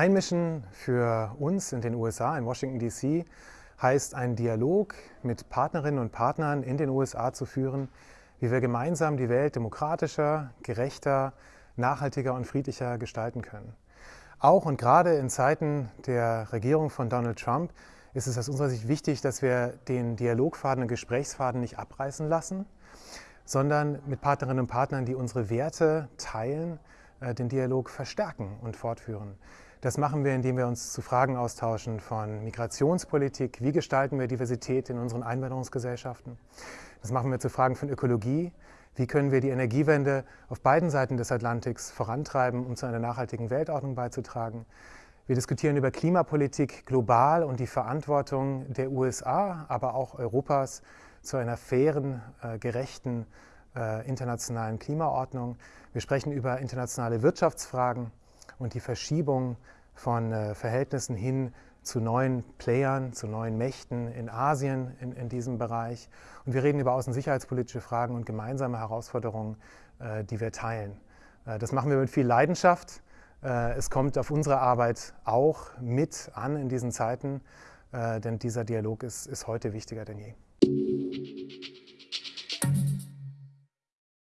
Einmischen für uns in den USA, in Washington DC, heißt einen Dialog mit Partnerinnen und Partnern in den USA zu führen, wie wir gemeinsam die Welt demokratischer, gerechter, nachhaltiger und friedlicher gestalten können. Auch und gerade in Zeiten der Regierung von Donald Trump ist es aus unserer Sicht wichtig, dass wir den Dialogfaden und Gesprächsfaden nicht abreißen lassen, sondern mit Partnerinnen und Partnern, die unsere Werte teilen, äh, den Dialog verstärken und fortführen. Das machen wir, indem wir uns zu Fragen austauschen von Migrationspolitik, wie gestalten wir Diversität in unseren Einwanderungsgesellschaften. Das machen wir zu Fragen von Ökologie, wie können wir die Energiewende auf beiden Seiten des Atlantiks vorantreiben, um zu einer nachhaltigen Weltordnung beizutragen. Wir diskutieren über Klimapolitik global und die Verantwortung der USA, aber auch Europas zu einer fairen, äh, gerechten äh, internationalen Klimaordnung. Wir sprechen über internationale Wirtschaftsfragen und die Verschiebung von äh, Verhältnissen hin zu neuen Playern, zu neuen Mächten in Asien in, in diesem Bereich. Und wir reden über außensicherheitspolitische Fragen und gemeinsame Herausforderungen, äh, die wir teilen. Äh, das machen wir mit viel Leidenschaft. Es kommt auf unsere Arbeit auch mit an in diesen Zeiten, denn dieser Dialog ist, ist heute wichtiger denn je.